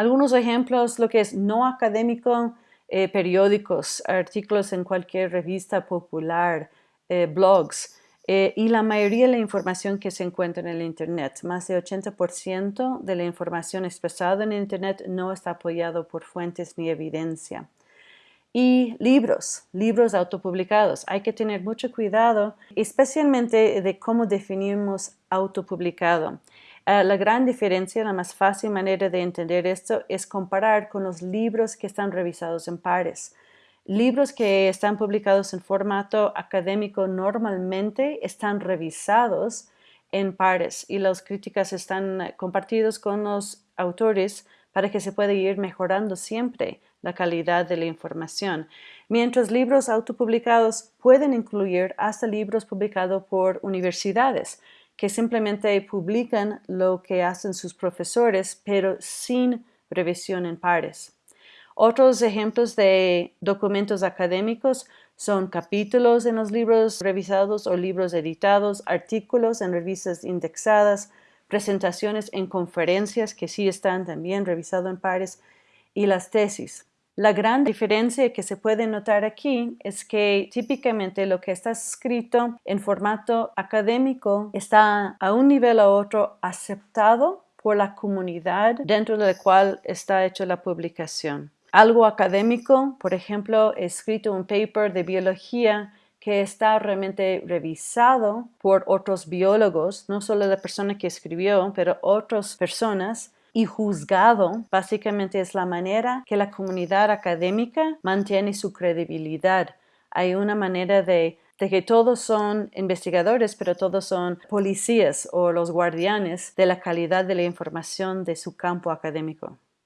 Algunos ejemplos, lo que es no académico, eh, periódicos, artículos en cualquier revista popular, eh, blogs, eh, y la mayoría de la información que se encuentra en el Internet, más de 80% de la información expresada en Internet no está apoyado por fuentes ni evidencia. Y libros, libros autopublicados. Hay que tener mucho cuidado, especialmente de cómo definimos autopublicado. Uh, la gran diferencia, la más fácil manera de entender esto es comparar con los libros que están revisados en pares. Libros que están publicados en formato académico normalmente están revisados en pares y las críticas están compartidas con los autores para que se pueda ir mejorando siempre la calidad de la información. Mientras libros autopublicados pueden incluir hasta libros publicados por universidades que simplemente publican lo que hacen sus profesores, pero sin revisión en pares. Otros ejemplos de documentos académicos son capítulos en los libros revisados o libros editados, artículos en revistas indexadas, presentaciones en conferencias que sí están también revisados en pares y las tesis. La gran diferencia que se puede notar aquí es que típicamente lo que está escrito en formato académico está a un nivel u otro aceptado por la comunidad dentro de la cual está hecha la publicación. Algo académico, por ejemplo, he escrito un paper de biología que está realmente revisado por otros biólogos, no solo la persona que escribió, pero otras personas, y juzgado básicamente es la manera que la comunidad académica mantiene su credibilidad. Hay una manera de, que todos son investigadores, pero todos son policías o los guardianes de la calidad de la información de su campo académico.